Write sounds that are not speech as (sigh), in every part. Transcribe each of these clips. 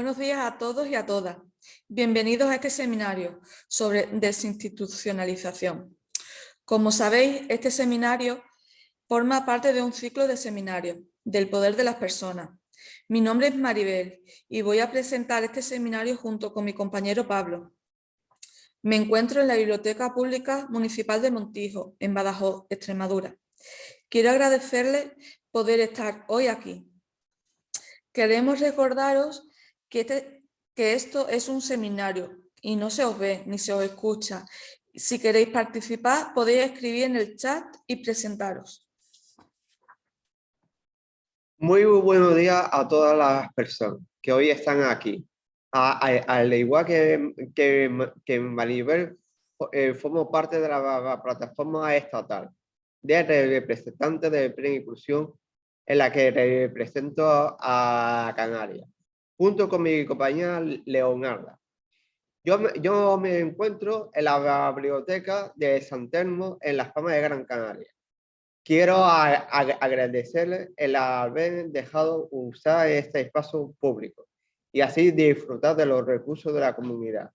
Buenos días a todos y a todas. Bienvenidos a este seminario sobre desinstitucionalización. Como sabéis, este seminario forma parte de un ciclo de seminarios del poder de las personas. Mi nombre es Maribel y voy a presentar este seminario junto con mi compañero Pablo. Me encuentro en la Biblioteca Pública Municipal de Montijo, en Badajoz, Extremadura. Quiero agradecerles poder estar hoy aquí. Queremos recordaros que, este, que esto es un seminario y no se os ve ni se os escucha. Si queréis participar, podéis escribir en el chat y presentaros. Muy buenos días a todas las personas que hoy están aquí. Al igual que, que, que Maribel, eh, formo parte de la, plataforma estatal de representantes de plena inclusión en la que represento a Canarias junto con mi compañera Leonarda. Yo me, yo me encuentro en la biblioteca de San Telmo en Las Palmas de Gran Canaria. Quiero agradecerle el haber dejado usar este espacio público y así disfrutar de los recursos de la comunidad.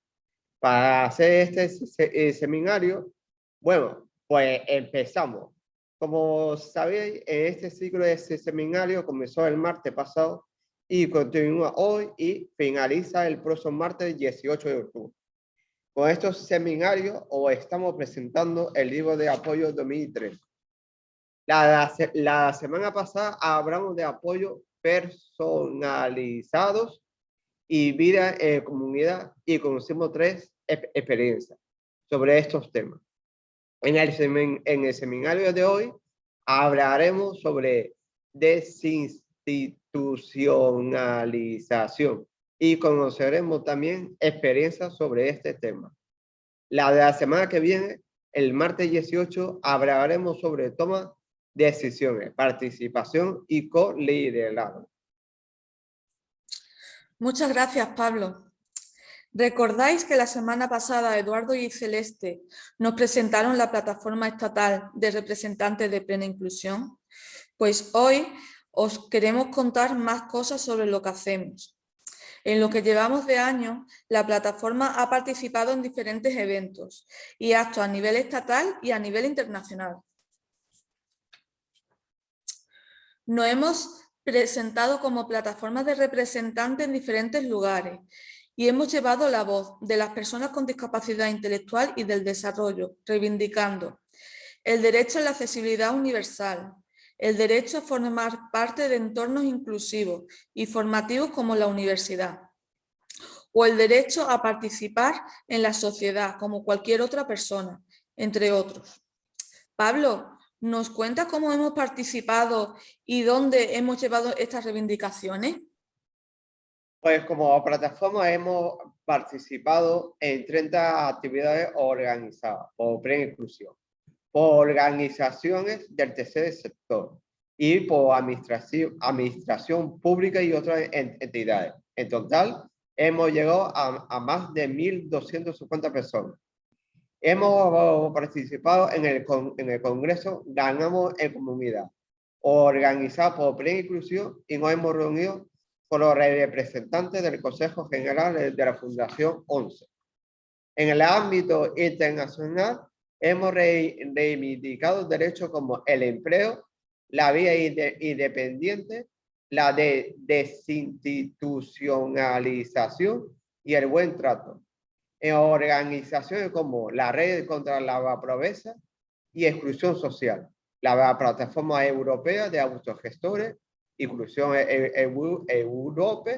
Para hacer este seminario, bueno, pues empezamos. Como sabéis, este ciclo de este seminario comenzó el martes pasado y continúa hoy y finaliza el próximo martes 18 de octubre. Con estos seminarios os estamos presentando el libro de apoyo 2003. La, la semana pasada hablamos de apoyo personalizados y vida en comunidad y conocimos tres experiencias sobre estos temas. En el, en el seminario de hoy hablaremos sobre desinstitución institucionalización y conoceremos también experiencias sobre este tema. La de la semana que viene, el martes 18, hablaremos sobre toma de decisiones, participación y co-liderazgo. Muchas gracias, Pablo. ¿Recordáis que la semana pasada Eduardo y Celeste nos presentaron la plataforma estatal de representantes de plena inclusión? Pues hoy os queremos contar más cosas sobre lo que hacemos. En lo que llevamos de año, la plataforma ha participado en diferentes eventos y actos a nivel estatal y a nivel internacional. Nos hemos presentado como plataforma de representantes en diferentes lugares y hemos llevado la voz de las personas con discapacidad intelectual y del desarrollo, reivindicando el derecho a la accesibilidad universal, el derecho a formar parte de entornos inclusivos y formativos como la universidad, o el derecho a participar en la sociedad como cualquier otra persona, entre otros. Pablo, ¿nos cuenta cómo hemos participado y dónde hemos llevado estas reivindicaciones? Pues como plataforma hemos participado en 30 actividades organizadas por Pre-Inclusión por organizaciones del tercer sector y por administración, administración pública y otras entidades. En total, hemos llegado a, más de 1.250 personas. Hemos participado en el, en el Congreso Ganamos en Comunidad, organizado por Plena Inclusión y nos hemos reunido con los representantes del Consejo General de la Fundación 11. En el ámbito internacional, hemos reivindicado derechos como el empleo, la vida independiente, la de desinstitucionalización y el buen trato. En organizaciones como la Red contra la Pobreza y Exclusión Social, la Plataforma Europea de Autogestores, Inclusión e-, e-, Europa,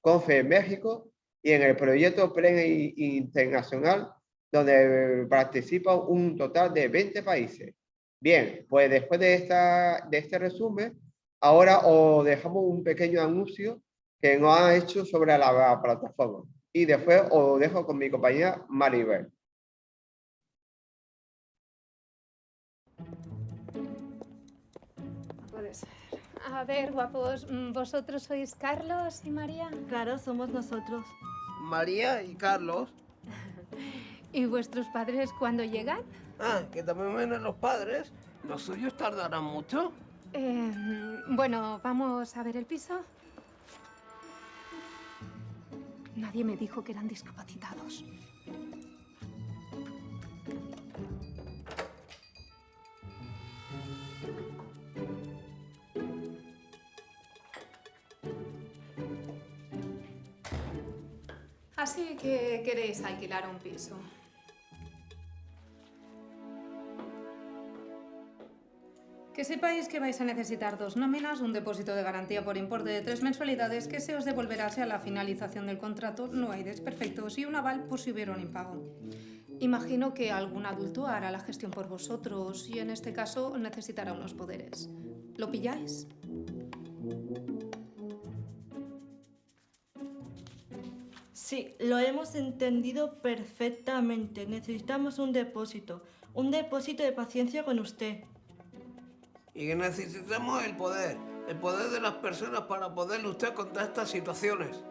CONFE México y en el proyecto PLEN Internacional donde participan un total de 20 países. Bien, pues después de, esta, de este resumen, ahora os dejamos un pequeño anuncio que nos ha hecho sobre la plataforma. Y después os dejo con mi compañera Maribel. A ver, guapos, ¿vosotros sois Carlos y María? Claro, somos nosotros. María y Carlos. (laughs) ¿Y vuestros padres cuándo llegan? Ah, que también vienen los padres. ¿Los suyos tardarán mucho? Eh, bueno, ¿vamos a ver el piso? Nadie me dijo que eran discapacitados. Así que queréis alquilar un piso. Que sepáis que vais a necesitar dos nóminas, un depósito de garantía por importe de tres mensualidades que se os devolverá a la finalización del contrato, no hay desperfectos y un aval por si hubiera un impago. Imagino que algún adulto hará la gestión por vosotros y en este caso necesitará unos poderes. ¿Lo pilláis? Sí, lo hemos entendido perfectamente. Necesitamos un depósito. Un depósito de paciencia con usted. Y necesitamos el poder. El poder de las personas para poder luchar contra estas situaciones.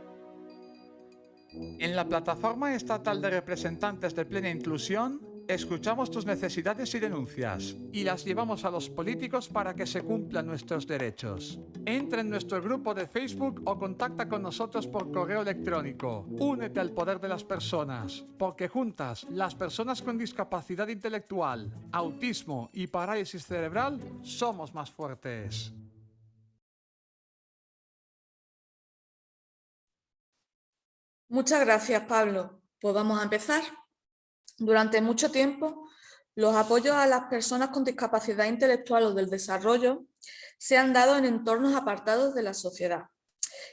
En la Plataforma Estatal de Representantes de Plena Inclusión, escuchamos tus necesidades y denuncias y las llevamos a los políticos para que se cumplan nuestros derechos. Entra en nuestro grupo de Facebook o contacta con nosotros por correo electrónico. Únete al poder de las personas, porque juntas, las personas con discapacidad intelectual, autismo y parálisis cerebral, somos más fuertes. Muchas gracias, Pablo. Pues vamos a empezar. Durante mucho tiempo, los apoyos a las personas con discapacidad intelectual o del desarrollo se han dado en entornos apartados de la sociedad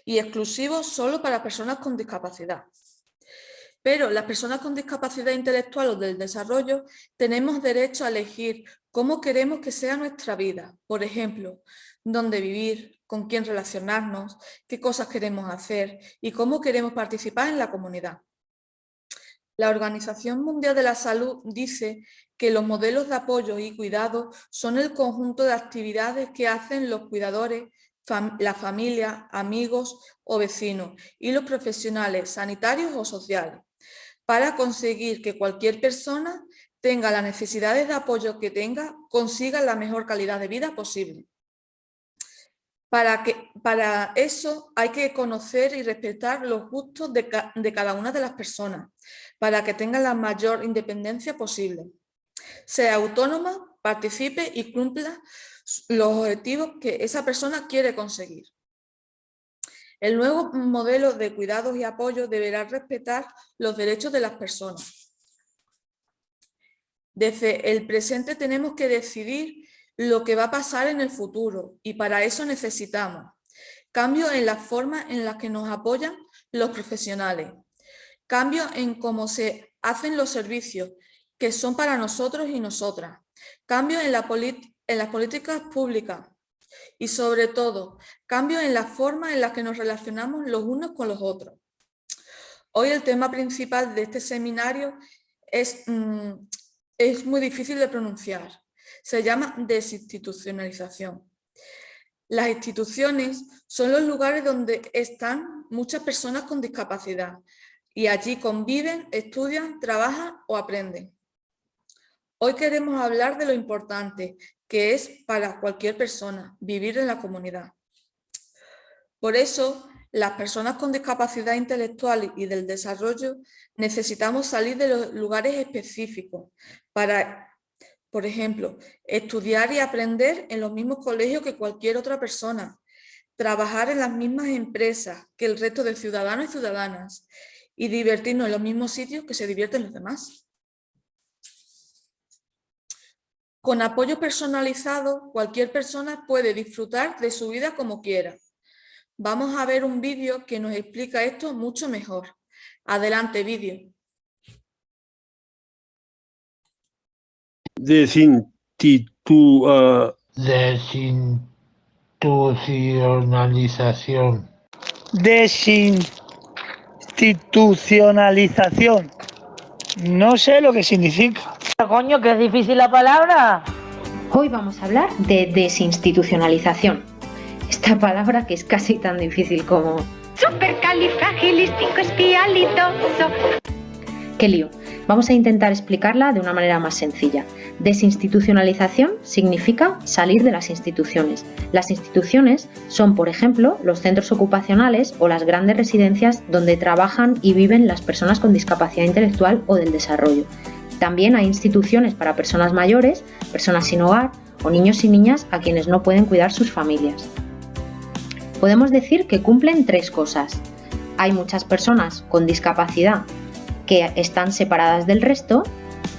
y exclusivos solo para personas con discapacidad. Pero las personas con discapacidad intelectual o del desarrollo tenemos derecho a elegir cómo queremos que sea nuestra vida. Por ejemplo, dónde vivir, con quién relacionarnos, qué cosas queremos hacer y cómo queremos participar en la comunidad. La Organización Mundial de la Salud dice que los modelos de apoyo y cuidado son el conjunto de actividades que hacen los cuidadores, la familia, amigos o vecinos y los profesionales sanitarios o sociales para conseguir que cualquier persona tenga las necesidades de apoyo que tenga, consiga la mejor calidad de vida posible. Para, que, para eso hay que conocer y respetar los gustos de, de cada una de las personas, para que tengan la mayor independencia posible. Sea autónoma, participe y cumpla los objetivos que esa persona quiere conseguir. El nuevo modelo de cuidados y apoyo deberá respetar los derechos de las personas. Desde el presente tenemos que decidir lo que va a pasar en el futuro y para eso necesitamos cambio en la forma en la que nos apoyan los profesionales, cambio en cómo se hacen los servicios que son para nosotros y nosotras, cambio en, la en las políticas públicas y sobre todo cambio en la forma en la que nos relacionamos los unos con los otros. Hoy el tema principal de este seminario es, mm, es muy difícil de pronunciar, se llama desinstitucionalización. Las instituciones son los lugares donde están muchas personas con discapacidad y allí conviven, estudian, trabajan o aprenden. Hoy queremos hablar de lo importante que es para cualquier persona vivir en la comunidad. Por eso, las personas con discapacidad intelectual y del desarrollo necesitamos salir de los lugares específicos para por ejemplo, estudiar y aprender en los mismos colegios que cualquier otra persona, trabajar en las mismas empresas que el resto de ciudadanos y ciudadanas y divertirnos en los mismos sitios que se divierten los demás. Con apoyo personalizado, cualquier persona puede disfrutar de su vida como quiera. Vamos a ver un vídeo que nos explica esto mucho mejor. Adelante, vídeo. desinstitu, uh, Desinstitucionalización. desinstitucionalización. No sé lo que significa. Coño, que es difícil la palabra. Hoy vamos a hablar de desinstitucionalización. Esta palabra que es casi tan difícil como... Supercalifragilisticoespialidoso. Qué lío. Vamos a intentar explicarla de una manera más sencilla. Desinstitucionalización significa salir de las instituciones. Las instituciones son, por ejemplo, los centros ocupacionales o las grandes residencias donde trabajan y viven las personas con discapacidad intelectual o del desarrollo. También hay instituciones para personas mayores, personas sin hogar o niños y niñas a quienes no pueden cuidar sus familias. Podemos decir que cumplen tres cosas. Hay muchas personas con discapacidad que están separadas del resto,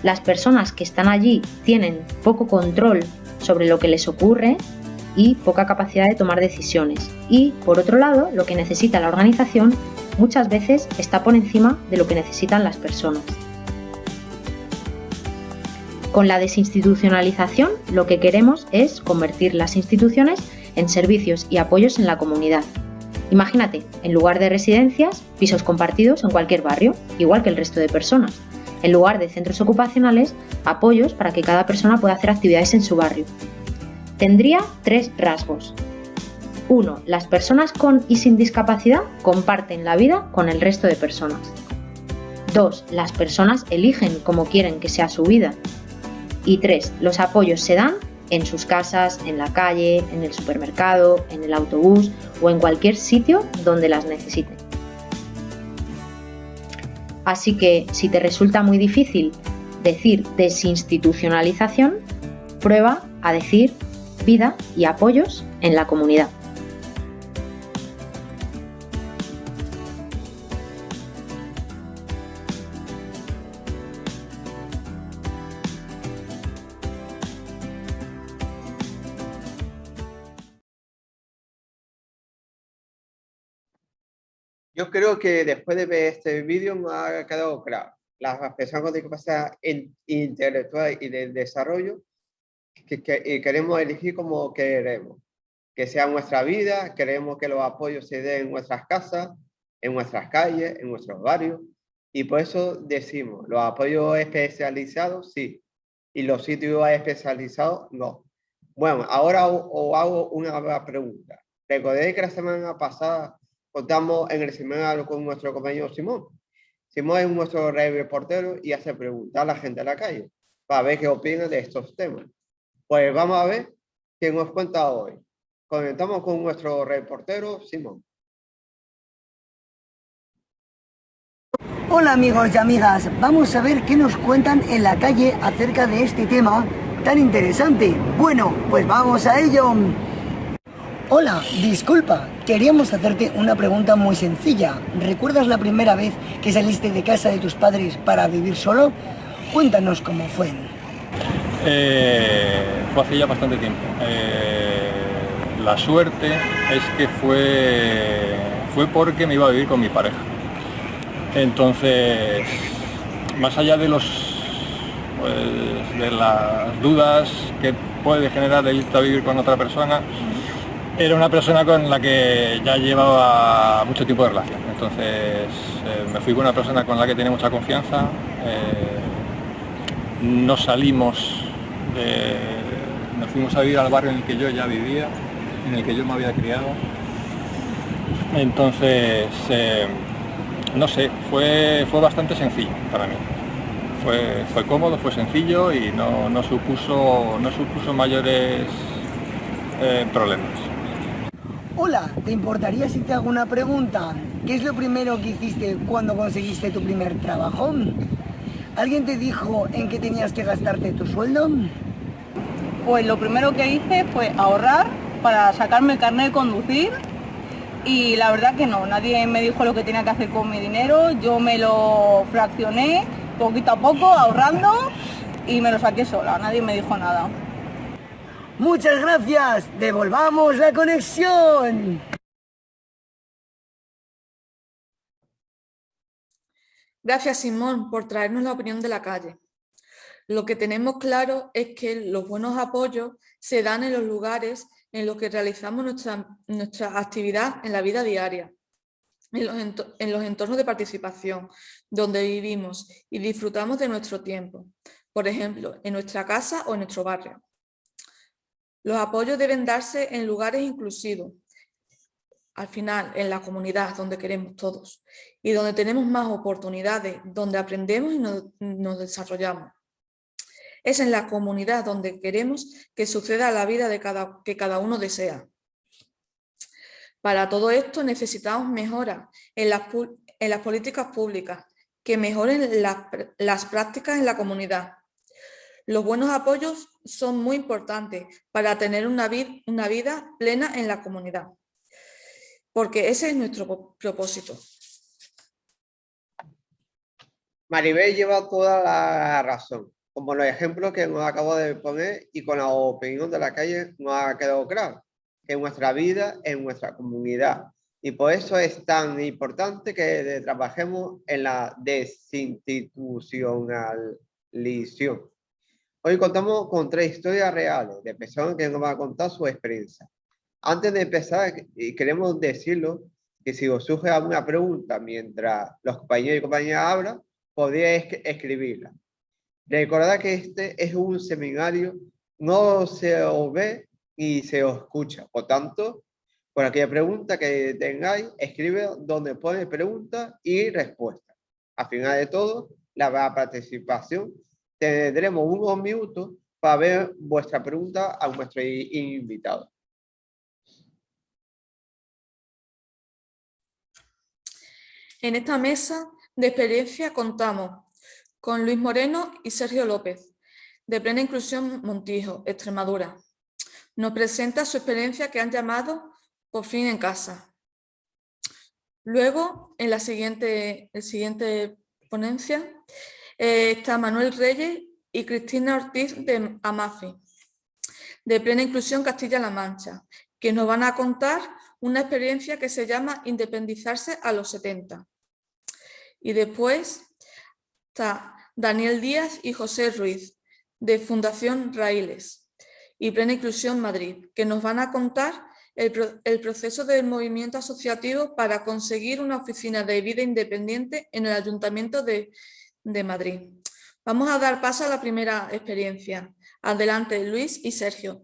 las personas que están allí tienen poco control sobre lo que les ocurre y poca capacidad de tomar decisiones. Y, por otro lado, lo que necesita la organización muchas veces está por encima de lo que necesitan las personas. Con la desinstitucionalización lo que queremos es convertir las instituciones en servicios y apoyos en la comunidad, Imagínate, en lugar de residencias, pisos compartidos en cualquier barrio, igual que el resto de personas. En lugar de centros ocupacionales, apoyos para que cada persona pueda hacer actividades en su barrio. Tendría tres rasgos. 1. Las personas con y sin discapacidad comparten la vida con el resto de personas. 2. Las personas eligen cómo quieren que sea su vida. Y 3. Los apoyos se dan en sus casas, en la calle, en el supermercado, en el autobús o en cualquier sitio donde las necesiten. Así que si te resulta muy difícil decir desinstitucionalización, prueba a decir vida y apoyos en la comunidad. Yo creo que después de ver este vídeo me ha quedado claro. Las personas con discapacidad intelectual y de desarrollo que, queremos elegir como queremos. Que sea nuestra vida, queremos que los apoyos se den en nuestras casas, en nuestras calles, en nuestros barrios. Y por eso decimos, los apoyos especializados, sí. Y los sitios especializados, no. Bueno, ahora os hago una pregunta. Recordé que la semana pasada contamos en el seminario con nuestro compañero Simón. Simón es nuestro reportero y hace preguntas a la gente de la calle para ver qué opina de estos temas. Pues vamos a ver qué nos cuenta hoy. Conectamos con nuestro reportero Simón. Hola amigos y amigas, vamos a ver qué nos cuentan en la calle acerca de este tema tan interesante. Bueno, pues vamos a ello. Hola, disculpa, queríamos hacerte una pregunta muy sencilla. ¿Recuerdas la primera vez que saliste de casa de tus padres para vivir solo? Cuéntanos cómo fue. Eh, fue hace ya bastante tiempo. Eh, la suerte es que fue, fue porque me iba a vivir con mi pareja. Entonces, más allá de los pues, de las dudas que puede generar el irte a vivir con otra persona, era una persona con la que ya llevaba mucho tiempo de relación. Entonces eh, me fui con una persona con la que tenía mucha confianza. Eh, nos salimos, nos fuimos a vivir al barrio en el que yo ya vivía, en el que yo me había criado. Entonces, eh, no sé, fue, fue bastante sencillo para mí. Fue, fue cómodo, fue sencillo y no, supuso, no supuso mayores problemas. Hola, ¿te importaría si te hago una pregunta? ¿Qué es lo primero que hiciste cuando conseguiste tu primer trabajo? ¿Alguien te dijo en qué tenías que gastarte tu sueldo? Pues lo primero que hice fue ahorrar para sacarme el carnet de conducir y la verdad que no, nadie me dijo lo que tenía que hacer con mi dinero, yo me lo fraccioné poquito a poco ahorrando y me lo saqué sola, nadie me dijo nada. Muchas gracias. Devolvamos la conexión. Gracias, Simón, por traernos la opinión de la calle. Lo que tenemos claro es que los buenos apoyos se dan en los lugares en los que realizamos nuestra, nuestra actividad en la vida diaria, en los, en los entornos de participación, donde vivimos y disfrutamos de nuestro tiempo. Por ejemplo, en nuestra casa o en nuestro barrio. Los apoyos deben darse en lugares inclusivos, al final en la comunidad donde queremos todos y donde tenemos más oportunidades, donde aprendemos y nos, desarrollamos. Es en la comunidad donde queremos que suceda la vida de cada, que cada uno desea. Para todo esto necesitamos mejoras en las, en las políticas públicas que mejoren las prácticas en la comunidad. Los buenos apoyos son muy importantes para tener una, una vida plena en la comunidad porque ese es nuestro propósito. Maribel lleva toda la razón, como los ejemplos que nos acabo de poner y con la opinión de la calle nos ha quedado claro, en nuestra vida, en nuestra comunidad. Y por eso es tan importante que trabajemos en la desinstitucionalización. Hoy contamos con tres historias reales de personas que nos van a contar su experiencia. Antes de empezar, queremos decirlo que si os surge alguna pregunta mientras los compañeros y compañeras hablan, podéis escribirla. Recordad que este es un seminario, no se os ve y se os escucha. Por tanto, por aquella pregunta que tengáis, escribe donde pone pregunta y respuesta. Al final de todo, la participación, tendremos unos minutos para ver vuestra pregunta a nuestro invitado. En esta mesa de experiencia contamos con Luis Moreno y Sergio López, de Plena Inclusión Montijo, Extremadura. Nos presenta su experiencia que han llamado Por fin en casa. Luego, en la siguiente, siguiente ponencia, eh, está Manuel Reyes y Cristina Ortiz de Amafi, de Plena Inclusión Castilla-La Mancha, que nos van a contar una experiencia que se llama Independizarse a los 70. Y después está Daniel Díaz y José Ruiz, de Fundación Raíles y Plena Inclusión Madrid, que nos van a contar el, proceso del movimiento asociativo para conseguir una oficina de vida independiente en el Ayuntamiento de, de Madrid. Vamos a dar paso a la primera experiencia. Adelante, Luis y Sergio.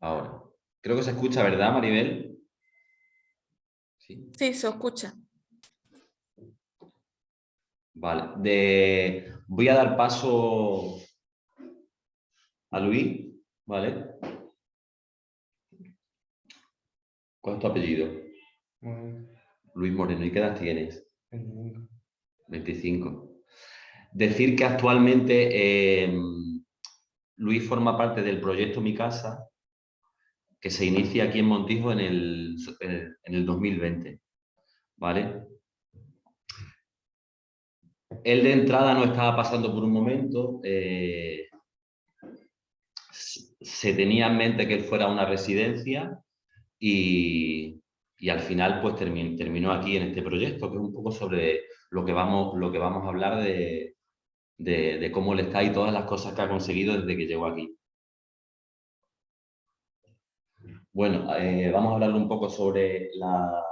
Ahora, creo que se escucha, ¿verdad, Maribel? Sí, sí se escucha. Vale, de... voy a dar paso a Luis, ¿vale? ¿Cuál es tu apellido? Luis Moreno. ¿Y qué edad tienes? 25. 25. Decir que actualmente... Eh, Luis forma parte del proyecto Mi Casa, que se inicia aquí en Montijo en el, en el 2020. ¿Vale? Él de entrada no estaba pasando por un momento, eh, se tenía en mente que él fuera una residencia y, al final pues terminó, aquí en este proyecto, que es un poco sobre lo que vamos, lo que vamos a hablar de, de, cómo le está y todas las cosas que ha conseguido desde que llegó aquí. Bueno, eh, vamos a hablar un poco sobre la,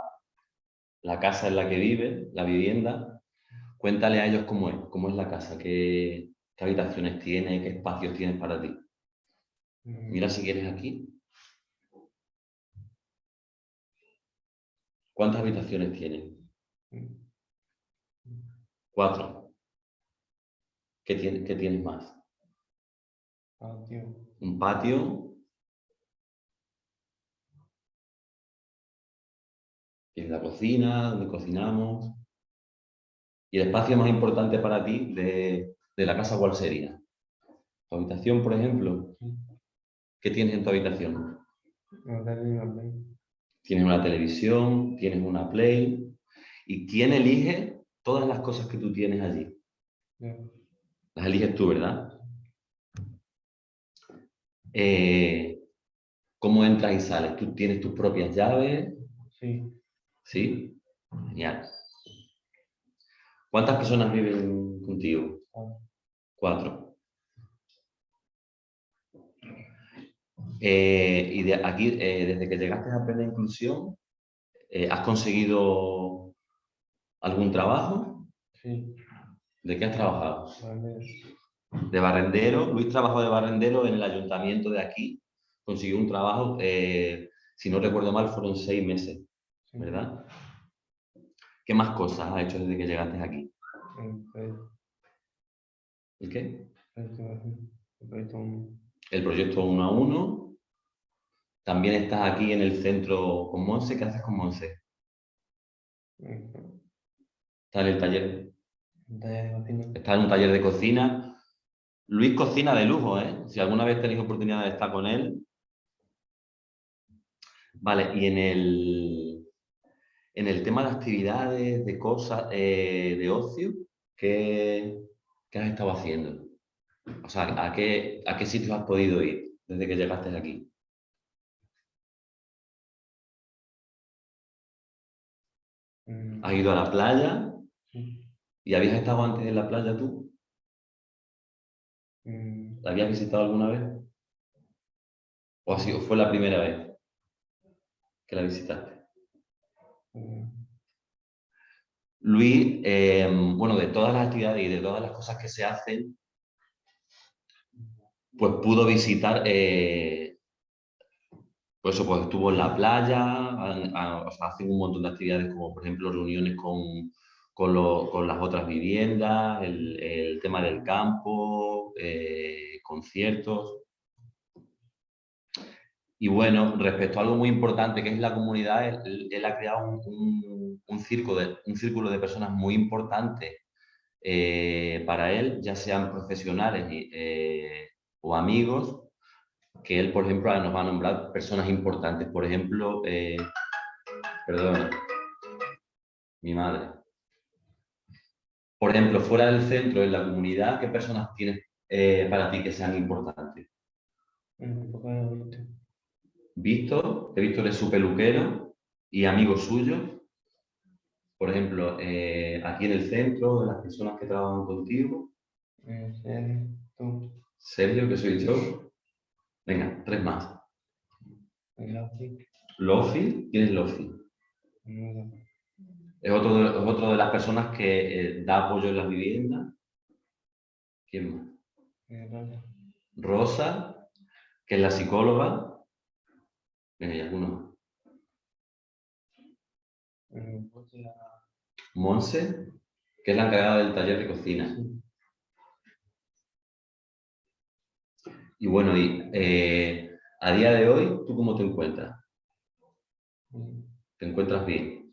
la, casa en la que vive, la vivienda. Cuéntale a ellos cómo es, cómo es la casa, qué, qué habitaciones tiene, qué espacios tienes para ti. Mira si quieres aquí. ¿Cuántas habitaciones tiene? Cuatro. ¿Qué, tienes más? Un patio. Tienes la cocina, donde cocinamos. Y el espacio más importante para ti de, la casa, ¿cuál sería? ¿Tu habitación, por ejemplo? ¿Qué tienes en tu habitación? Tienes una televisión, tienes una Play. ¿Y quién elige todas las cosas que tú tienes allí? Las eliges tú, ¿verdad? Eh, ¿Cómo entras y sales? ¿Tú tienes tus propias llaves? Sí. ¿Sí? Genial. ¿Cuántas personas viven contigo? Cuatro. Eh, y de aquí, eh, desde que llegaste a Plena Inclusión, ¿has conseguido ¿Algún trabajo? Sí. ¿De qué has trabajado? Barrendero. De barrendero. Luis trabajó de barrendero en el ayuntamiento de aquí. Consiguió un trabajo, eh, si no recuerdo mal, fueron seis meses, ¿verdad? ¿Qué más cosas has hecho desde que llegaste aquí? ¿El qué? El proyecto 1 a 1. También estás aquí en el centro con Monse. ¿Qué haces con Monse? Está en el taller. Está en un taller de cocina. Luis cocina de lujo, ¿eh? Si alguna vez tenéis oportunidad de estar con él. Vale, y en el, en el tema de actividades, de cosas, eh, de ocio, ¿qué, ¿qué has estado haciendo? O sea, ¿a qué, ¿a qué sitios has podido ir desde que llegaste aquí? ¿Has ido a la playa? ¿Y habías estado antes en la playa tú? ¿La habías visitado alguna vez? ¿O sido, fue la primera vez que la visitaste? Luis, eh, bueno, de todas las actividades y de todas las cosas que se hacen, pues pudo visitar, eh, pues eso, pues estuvo en la playa, hacen un montón de actividades como por ejemplo reuniones con, con, lo, con las otras viviendas, el, tema del campo, eh, conciertos. Y bueno, respecto a algo muy importante que es la comunidad, él, ha creado un, un, círculo de, personas muy importante eh, para él, ya sean profesionales eh, o amigos, que él, por ejemplo, nos va a nombrar personas importantes. Por ejemplo, eh, perdón, mi madre. Por ejemplo, fuera del centro, en la comunidad, ¿qué personas tienes eh, para ti que sean importantes? Víctor, que Víctor es su peluquero y amigo suyo. Por ejemplo, eh, aquí en el centro, de las personas que trabajan contigo. Sergio, que soy yo. Venga, tres más. Lofi. ¿Quién es Lofi? Es otro, de, es otro de las personas que eh, da apoyo en las viviendas. ¿Quién más? Rosa, que es la psicóloga. Venga, y alguno más. Monse, que es la encargada del taller de cocina. Y bueno, y, eh, a día de hoy, ¿tú cómo te encuentras? ¿Te encuentras bien?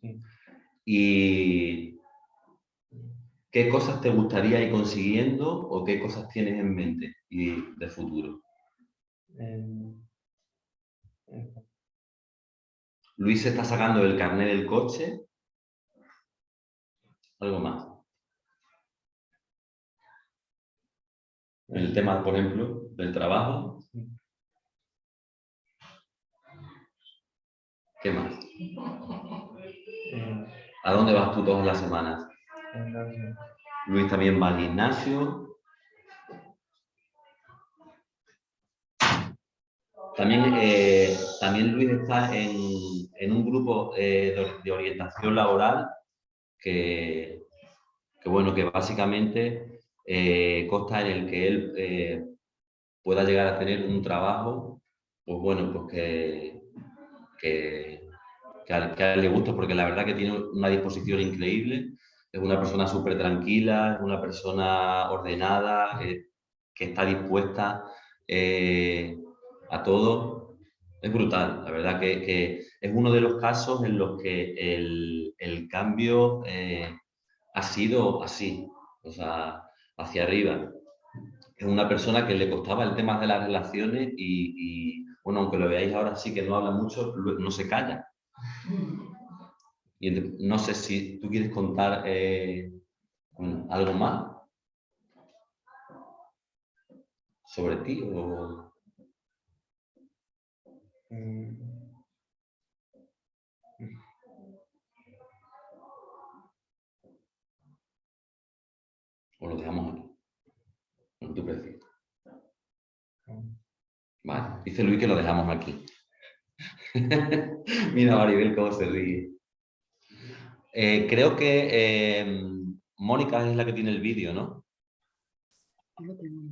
¿Y qué cosas te gustaría ir consiguiendo o qué cosas tienes en mente y de futuro? Luis se está sacando el carnet del coche. Algo más. El tema, por ejemplo, del trabajo. ¿Qué más? ¿A dónde vas tú todas las semanas? Luis también va al gimnasio. También, eh, también Luis está en, en un grupo eh, de, orientación laboral que, que, bueno, que básicamente eh, consta en el que él pueda llegar a tener un trabajo, pues bueno, pues que, que, a, él le gusta, porque la verdad que tiene una disposición increíble, es una persona súper tranquila, es una persona ordenada, que está dispuesta eh, a todo. Es brutal, la verdad que, que, es uno de los casos en los que el, el cambio eh, ha sido así, o sea, hacia arriba. Es una persona que le costaba el tema de las relaciones y, bueno, aunque lo veáis ahora sí que no habla mucho, no se calla. Y no sé si tú quieres contar eh, algo más sobre ti o... O lo dejamos aquí. Como tú prefieres. Vale, dice Luis que lo dejamos aquí. (laughs) Mira Maribel cómo se ríe. Eh, creo que eh, Mónica es la que tiene el vídeo, ¿no?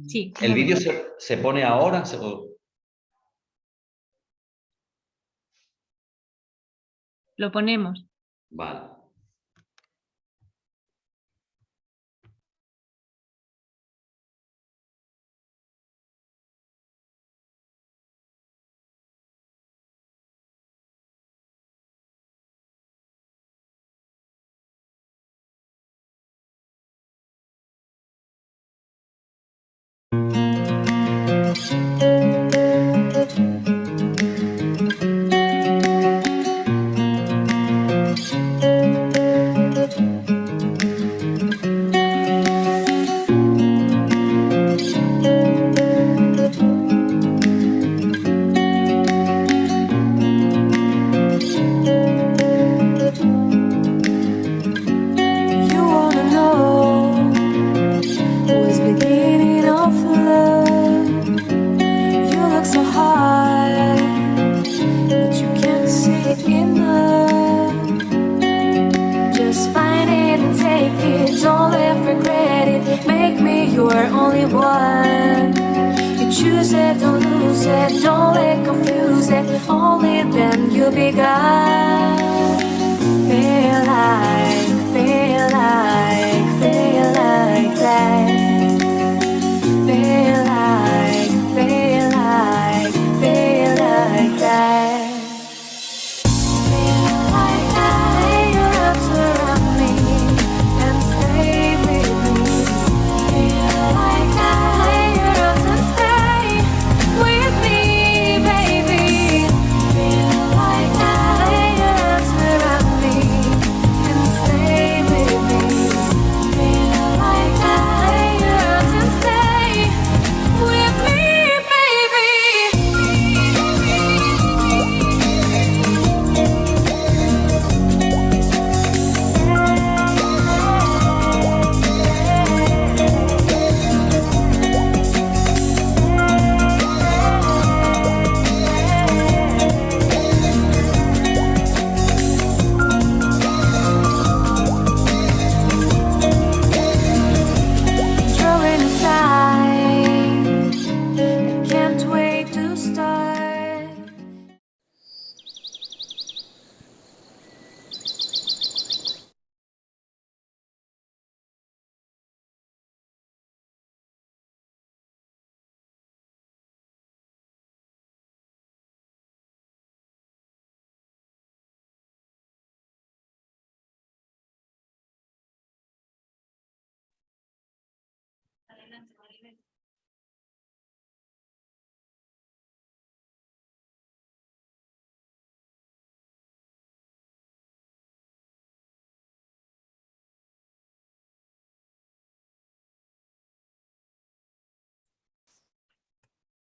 Sí. ¿El vídeo se, se pone ahora? se- o- Lo ponemos. Vale.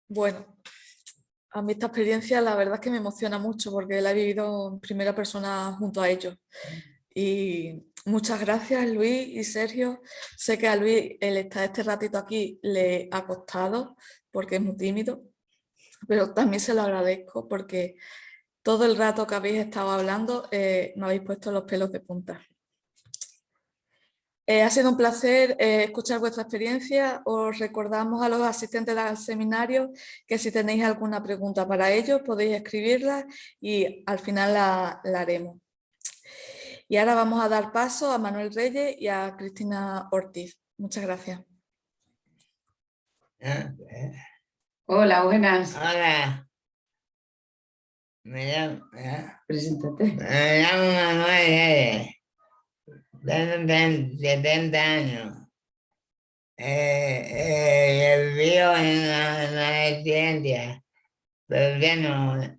Bueno, a mí esta experiencia la verdad es que me emociona mucho porque la he vivido en primera persona junto a ellos. Y muchas gracias Luis y Sergio. Sé que a Luis el estar este ratito aquí le ha costado porque es muy tímido, pero también se lo agradezco porque todo el rato que habéis estado hablando eh, me habéis puesto los pelos de punta. Eh, ha sido un placer eh, escuchar vuestra experiencia. Os recordamos a los asistentes al seminario que si tenéis alguna pregunta para ellos podéis escribirla y al final la, la haremos. Y ahora vamos a dar paso a Manuel Reyes y a Cristina Ortiz. Muchas gracias. Hola, buenas. Hola. Me llamo, ¿eh? Preséntate. me llamo Manuel Reyes. Tengo 70 años. Eh, eh, vivo en la, la residencia. Pero ya no.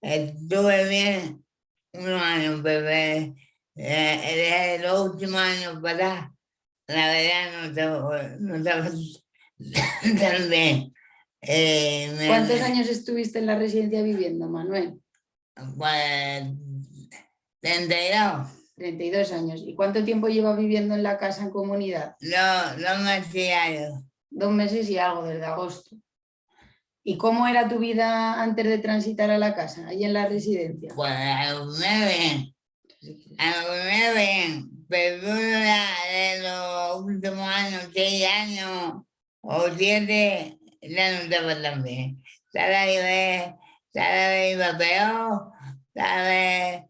Estuve bien unos años, pero eh, desde los últimos años para la verdad no estaba, no estaba (laughs) tan bien. Eh, me- ¿Cuántos años estuviste en la residencia viviendo, Manuel? Pues 32. 32 años. ¿Y cuánto tiempo lleva viviendo en la casa en comunidad? No, no me hacía Dos meses y algo, desde agosto. ¿Y cómo era tu vida antes de transitar a la casa, ahí en la residencia? Pues me bien. A lo primero bien, pero ya de los últimos años, seis años o siete, ya no estaba tan bien. Cada vez, cada vez iba peor, cada vez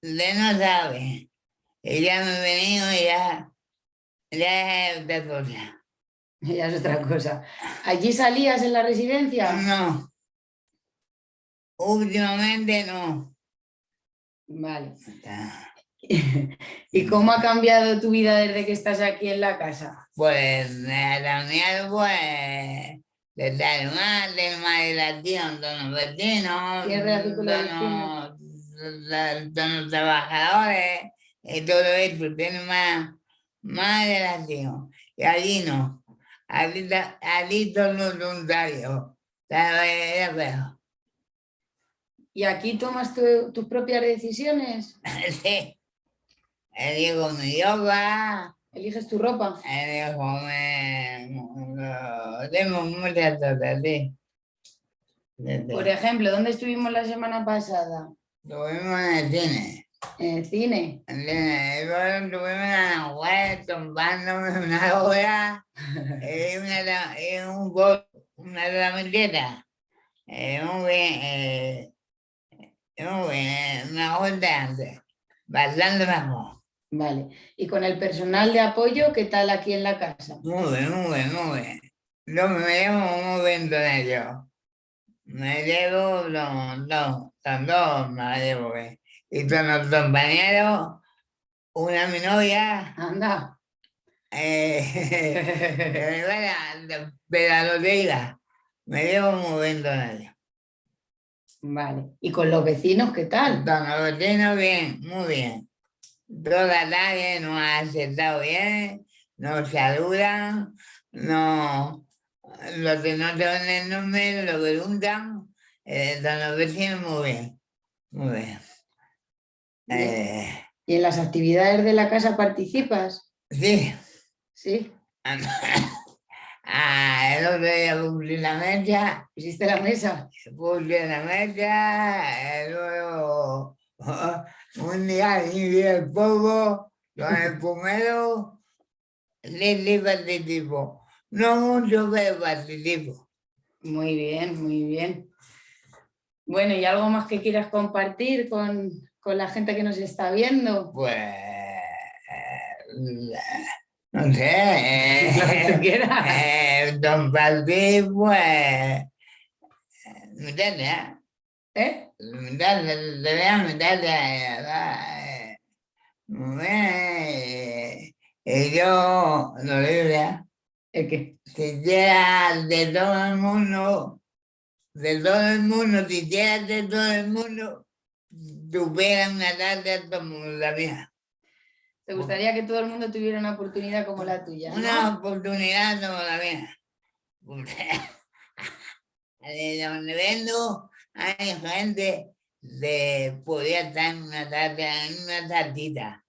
de no sabe. Ya me he venido y ya, ya es otra cosa. (laughs) Ya es otra cosa. ¿Allí salías en la residencia? No. Últimamente no. Vale. (laughs) ¿Y cómo ha cambiado tu vida desde que estás aquí en la casa? Pues me también pues de estar más, de relación con los vecinos, ¿Qué relación con los trabajadores, todo eso tiene más, más relación. Y allí no. Allí, allí todo es voluntario. Era feo. ¿Y aquí tomas tu- tus propias decisiones? (laughs) Sí. Elijo mi yoga. ¿Eliges tu ropa? Elijo mi... Tengo muchas cosas, sí. Por ejemplo, ¿dónde estuvimos la semana pasada? Estuvimos en el cine. ¿En el cine? En el cine. Y luego Estuvimos en la web tomándome una hora y, una, la- y un gol, una. Eh, muy bien, eh, muy bien, eh, mejor de antes. Bastante mejor. Vale. ¿Y con el personal de apoyo, qué tal aquí en la casa? Muy bien, muy bien, muy bien. Yo me llevo muy bien con ellos. Me llevo los dos, los dos me llevo bien. Y con los compañeros, una mi novia. Anda. Eh, (laughs) (laughs) lotería. Me llevo muy bien con ellos. Vale. ¿Y con los vecinos qué tal? Con los vecinos bien, muy bien. Toda la tarde nos ha aceptado bien, nos saludan, no, los que no saben el nombre lo preguntan, eh, con los vecinos muy bien, muy bien. Eh, ¿Y en las actividades de la casa participas? sí. Sí. (laughs) Ah, el otro día cumplí la mecha. ¿Hiciste la mesa? Puse la mecha, eh, luego (laughs) un día y el poco, con el pomelo, le le participo. No mucho, pero participo. Muy bien, muy bien. Bueno, ¿y algo más que quieras compartir con, con la gente que nos está viendo? Pues, no sé, eh, (laughs) Lo que tú quieras. eh, compartir, pues, meterle, ¿Eh? meterle, te voy a meterle, eh, bien, eh, y yo, lo diría, ¿El qué? si quieras de todo el mundo, de todo el mundo, si quieras de todo el mundo, tuviera una tarde como la mía. ¿Te gustaría que todo el mundo tuviera una oportunidad como la tuya? ¿no? Una oportunidad como la mía. (laughs) De donde vengo hay gente de podría estar en una tarde, en una tardita.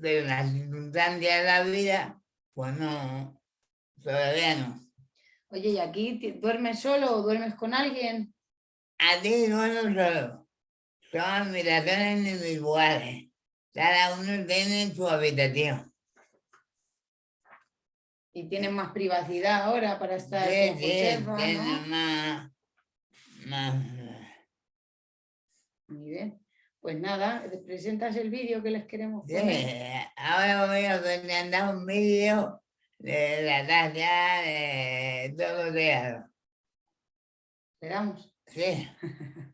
Pero en las circunstancias de la vida, pues no, todavía no. Oye, ¿y aquí duermes solo o duermes con alguien? A ti duermo solo. Son habitaciones individuales. Cada uno tiene su habitación. Y tienes más privacidad ahora para estar Sí, con sí, Josefa, ¿no? más, más. Muy bien. Pues nada, ¿te presentas el vídeo que les queremos Sí, poner? ahora voy a presentar un vídeo de la talla de todo. ¿Le damos? Sí. (laughs)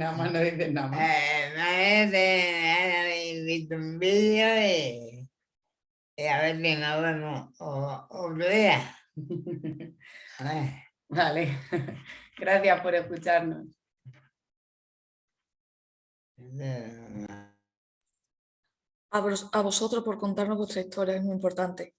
nada más, no dices nada más. Eh, visto un vídeo y, y a ver si nos vemos o- otro día. Vale, gracias por escucharnos. a, vos- a vosotros por contarnos vuestra historia, es muy importante.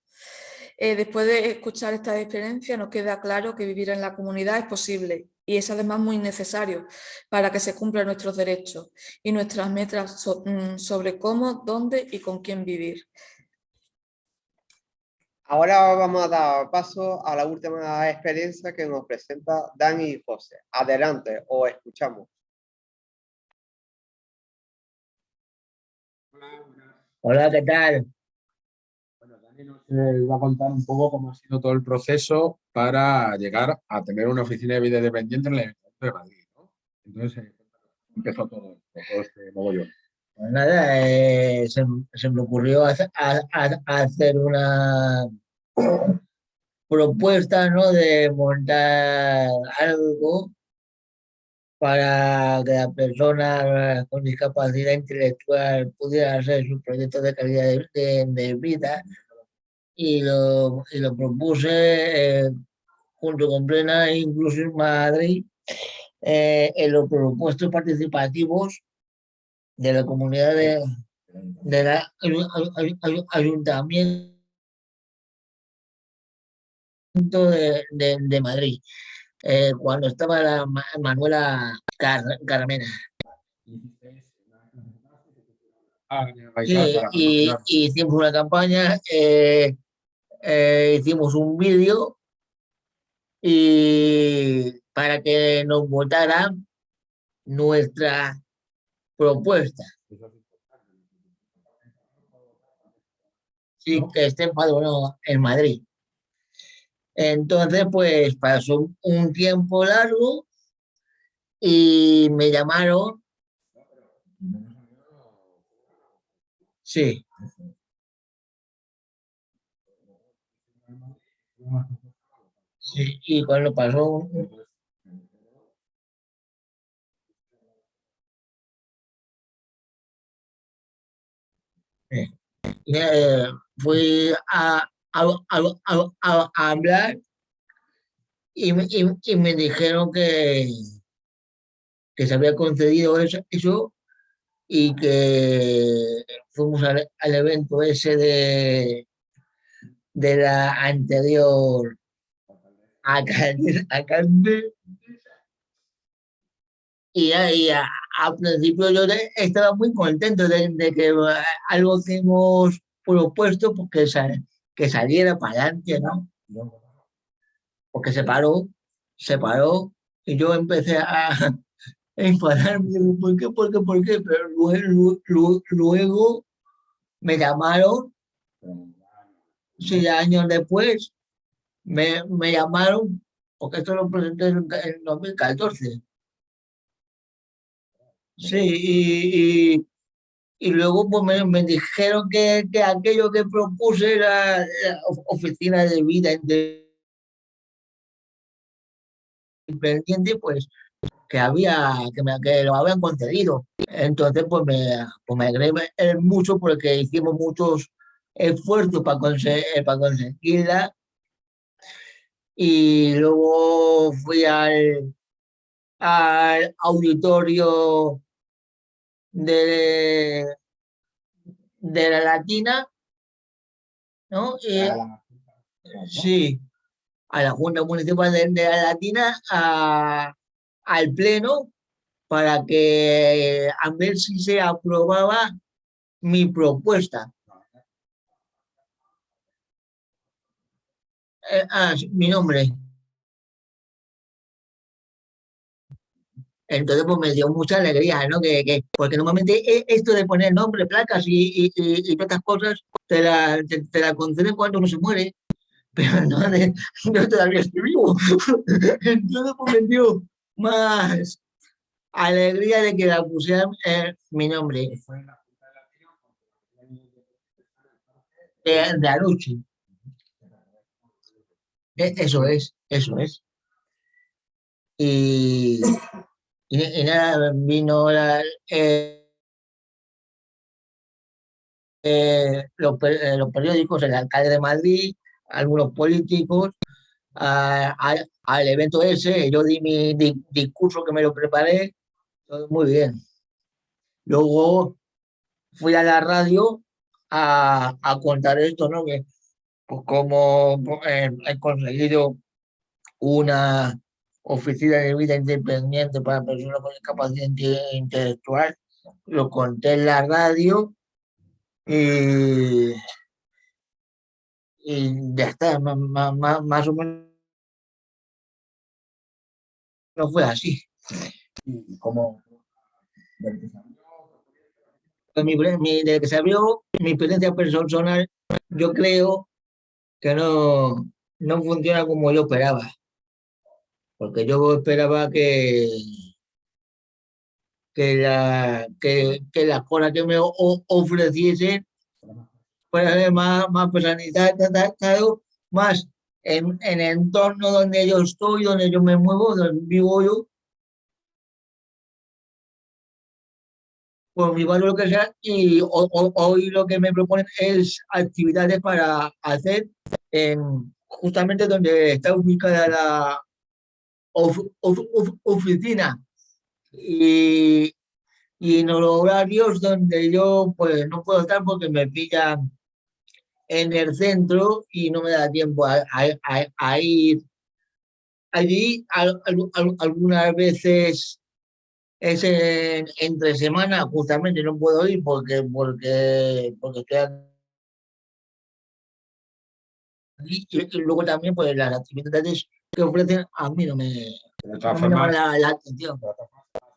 Eh, después de escuchar esta experiencia nos queda claro que vivir en la comunidad es posible y es además muy necesario para que se cumplan nuestros derechos y nuestras metas mm, sobre cómo, dónde y con quién vivir. Ahora vamos a dar paso a la última experiencia que nos presenta Dani y José. Adelante, os escuchamos. Hola, ¿qué tal? Eh, va a contar un poco cómo ha sido todo el proceso para llegar a tener una oficina de vida independiente en el Ayuntamiento de Madrid. ¿no? Entonces, eh, empezó todo, todo este mogollón. Pues nada, eh, se, se me ocurrió hace- a- a- hacer una propuesta ¿no? de montar algo para que la persona con discapacidad intelectual pudiera hacer su proyecto de calidad de, de- de vida y lo, y lo propuse eh, junto con Plena Inclusión Madrid eh, en los propuestos participativos de la comunidad de, de la ayu- ayu- ayu- ayu- ayuntamiento de, de- de Madrid, eh, cuando estaba la Ma- Manuela Car- Carmena. Ah, y, promocionar. y hicimos una campaña, eh, eh, hicimos un vídeo y para que nos votaran nuestra propuesta. Sí, que esté empadronado en Madrid. Entonces, pues pasó un tiempo largo y me llamaron. Sí. Sí, y cuando pasó. Eh, fui a, a, a, a- hablar y, y, y me dijeron que, que se había concedido eso, eso y que fuimos al, al evento ese de, de la anterior alcalde, (laughs) alcalde y ahí a, al principio yo estaba muy contento de, de que eh, algo que hemos propuesto pues que, sal- que saliera para adelante, ¿no? Porque se paró, se paró y yo empecé a enfadarme, ¿por qué, por qué, por qué? Pero luego, luego, luego me llamaron, seis años después, me, me llamaron, porque esto lo presenté en en 2014. Sí, y, y, luego pues me, me dijeron que, que aquello que propuse era oficina de vida inde- independiente, pues que había, que, me, que lo habían concedido. Entonces, pues me, pues me eh, mucho porque hicimos muchos esfuerzos para, para conseguirla. Y luego fui al, al auditorio de, de la Latina, ¿no? Y- sí, a la Junta Municipal de, de la Latina, a- al Pleno, para que a ver si se aprobaba mi propuesta. Eh, ah, mi nombre. Entonces, pues me dio mucha alegría, ¿no? Que, que- porque normalmente e- esto de poner nombre, placas y, y, y, y todas estas cosas te la, te, te la conceden cuando uno se muere, (laughs) pero no, de, yo todavía estoy vivo. (laughs) Entonces, pues me dio más alegría de que la pusieran eh, mi nombre. De, de Aluche. E- Eso es, eso es. y, y, y nada, vino eh, eh, eh, los periódicos, el alcalde de Madrid, algunos políticos, al evento ese, yo di mi di- discurso que me lo preparé, todo muy bien. Luego fui a la radio a, a contar esto, ¿no? Que pues, como eh, he conseguido una oficina de vida independiente para personas con discapacidad inte- intelectual, lo conté en la radio y, y ya está, ma- ma- más o menos no fue así. Como desde que se abrió mi experiencia personal, yo creo que no, no funciona como yo esperaba. Porque yo esperaba que, que, la, que, que las cosas que me ofreciesen fueran más, más personalizadas, más en, en el entorno donde yo estoy, donde yo me muevo, donde vivo yo, por mi valor lo que sea, y ho- ho- hoy lo que me proponen es actividades para hacer en justamente donde está ubicada la of- of- of- oficina. Y, y en los horarios donde yo pues no puedo estar porque me pillan en el centro y no me da tiempo a, a- a- ir. Allí al- al- al- algunas veces es en- entre semana, justamente no puedo ir porque, porque, porque estoy aquí. Y, y luego también, pues las actividades que ofrecen a mí no me, de no me la, la atención.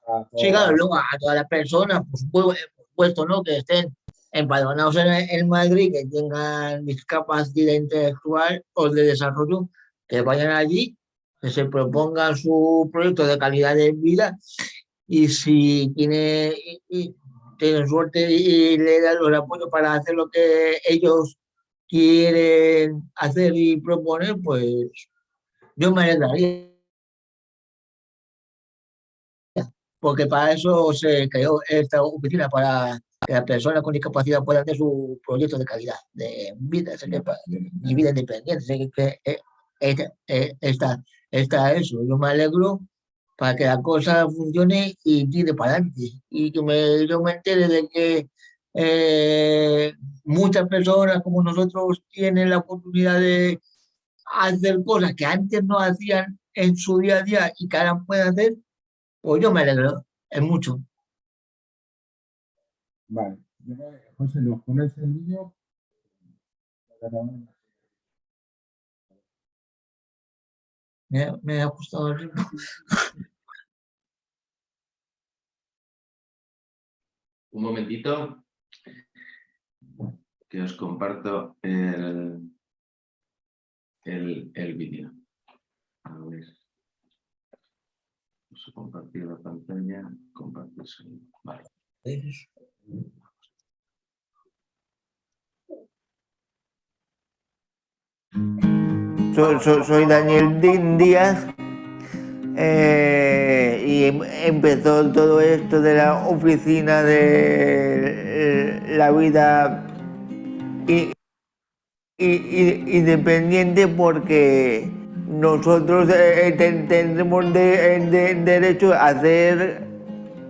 a Sí, claro, luego a todas las personas, eh, por supuesto, ¿no? Que estén empadronados en, en Madrid, que tengan discapacidad intelectual o de desarrollo, que vayan allí, que se propongan su proyecto de calidad de vida y si tiene, y- y tienen suerte y le dan los apoyos para hacer lo que ellos quieren hacer y proponer, pues yo me alegraría. Porque para eso se creó esta oficina, para que las personas con discapacidad puedan hacer su proyecto de calidad de vida y vida independiente. Eh, eh, eh, está, está eso. Yo me alegro para que la cosa funcione y tire para adelante. Y que me, yo me entere de que eh, muchas personas como nosotros tienen la oportunidad de hacer cosas que antes no hacían en su día a día y que ahora pueden hacer, pues yo me alegro, es mucho. Vale. José, nos pones el vídeo. Me, me ha gustado el ritmo. Un momentito que os comparto el, el, el vídeo. A ver. Vamos a compartir la pantalla. Compartir sonido. Vale. Soy, soy- Daniel Díaz eh, y em- empezó todo esto de la oficina de eh, la vida independiente porque nosotros eh, ten- tendremos de- de- derecho a hacer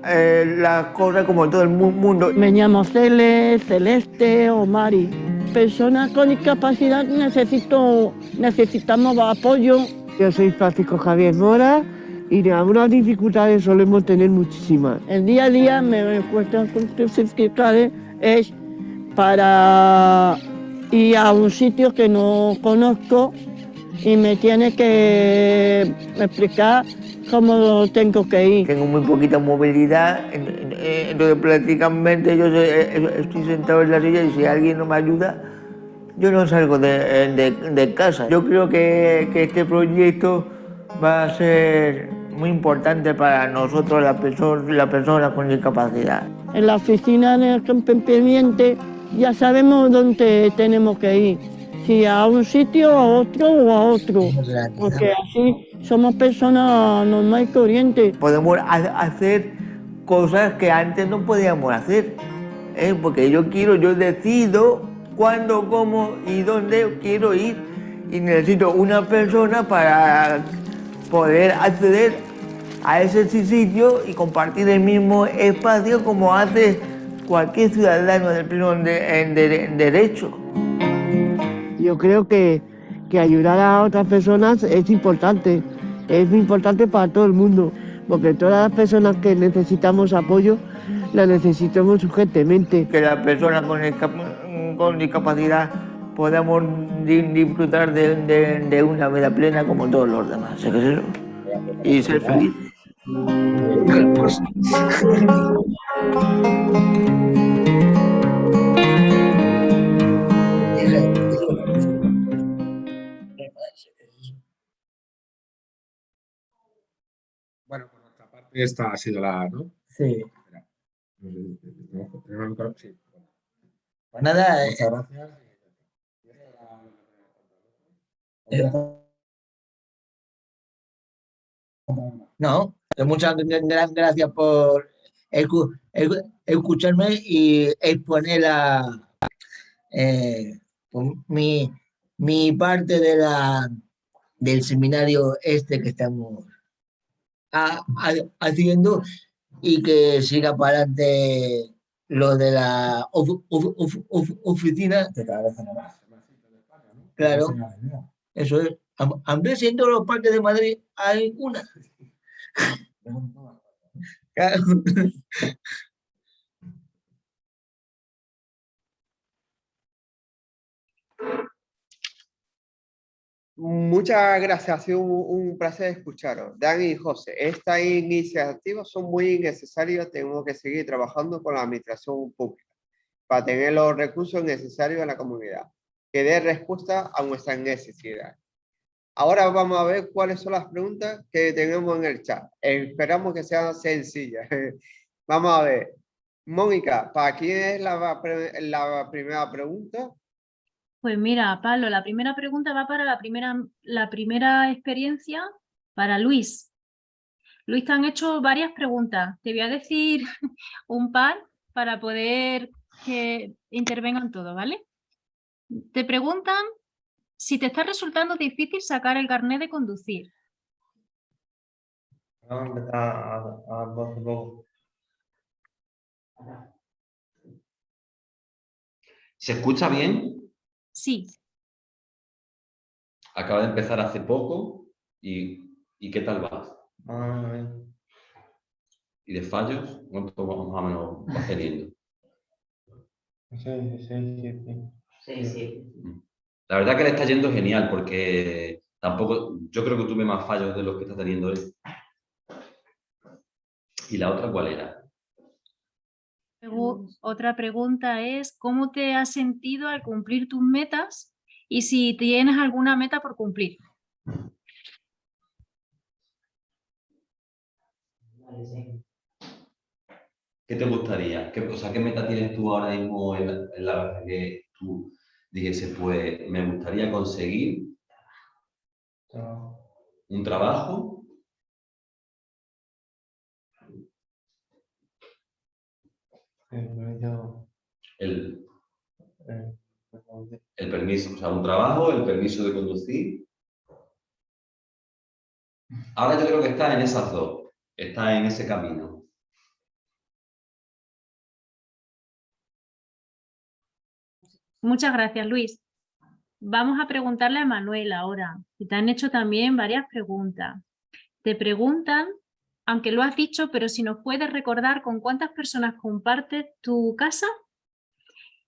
eh, las cosas como todo el mu- mundo. Me llamo Cele, Celeste o Mari. Personas con discapacidad necesito, necesitamos apoyo. Yo soy Francisco Javier Mora y de algunas dificultades solemos tener muchísimas. El día a día me cuesta fiscales es para ir a un sitio que no conozco y me tiene que explicar cómo tengo que ir. Tengo muy poquita movilidad, eh, entonces prácticamente yo eh, eh, estoy sentado en la silla y si alguien no me ayuda, yo no salgo de, de- de casa. Yo creo que, que este proyecto va a ser muy importante para nosotros, las personas la persona con discapacidad. En la oficina del campo pendiente ya sabemos dónde tenemos que ir. Si a un sitio, a otro o a otro, porque así somos personas normales y corrientes. Podemos ha- hacer cosas que antes no podíamos hacer. ¿eh? Porque yo quiero, yo decido cuándo, cómo y dónde quiero ir. Y necesito una persona para poder acceder a ese sitio y compartir el mismo espacio como hace cualquier ciudadano del pleno de- derecho. Yo creo que, que ayudar a otras personas es importante, es importante para todo el mundo, porque todas las personas que necesitamos apoyo, la necesitamos urgentemente. Que las personas con, discap- con discapacidad podamos di- disfrutar de, de- de una vida plena como todos los demás. ¿sí que es eso? Y ser felices. Esta ha sido la, ¿no? Sí. Sí. Pues nada, eh, Muchas gracias. eh, no, que muchas gra- gra- gracias por escu- escu- escucharme y exponer la, eh, pues, mi, mi parte de la, del seminario este que estamos ha- ha- haciendo y que siga para adelante lo de la of- of- of- of- oficina. Claro, eso es. Hambre siendo los parques de Madrid hay una. (laughs) Claro. Muchas gracias, ha sido un, un placer escucharos. Dani y José, estas iniciativas son muy necesarias. Tenemos que seguir trabajando con la administración pública para tener los recursos necesarios en la comunidad, que dé respuesta a nuestras necesidades. Ahora vamos a ver cuáles son las preguntas que tenemos en el chat. Esperamos que sean sencillas. (laughs) Vamos a ver. Mónica, ¿para quién es la primera pregunta? Pues mira, Pablo, la primera pregunta va para la primera, la primera experiencia para Luis. Luis, te han hecho varias preguntas. Te voy a decir (laughs) un par para poder que intervengan todos, ¿vale? Te preguntan si te está resultando difícil sacar el carnet de conducir. ¿Se escucha bien? Sí. Acaba de empezar hace poco y, ¿y qué tal va? Vamos a ver. ¿Y de fallos? ¿Cuánto más o menos vas teniendo? Sí, sí, sí, sí. Sí, sí. La verdad que le está yendo genial porque tampoco, yo creo que tuve más fallos de los que está teniendo él. ¿Y la otra cuál era? Otra pregunta es, ¿cómo te has sentido al cumplir tus metas y si tienes alguna meta por cumplir? ¿Qué te gustaría? ¿Qué, o sea, ¿qué meta tienes tú ahora mismo en la, en la que tú dijese, pues me gustaría conseguir un trabajo? Sí, pero yo, El, eh, perdón, de- el permiso, o sea, un trabajo, el permiso de conducir. Ahora yo creo que está en esas dos, está en ese camino. Muchas gracias, Luis. Vamos a preguntarle a Manuel ahora, que te han hecho también varias preguntas. Te preguntan, aunque lo has dicho, pero si nos puedes recordar con cuántas personas compartes tu casa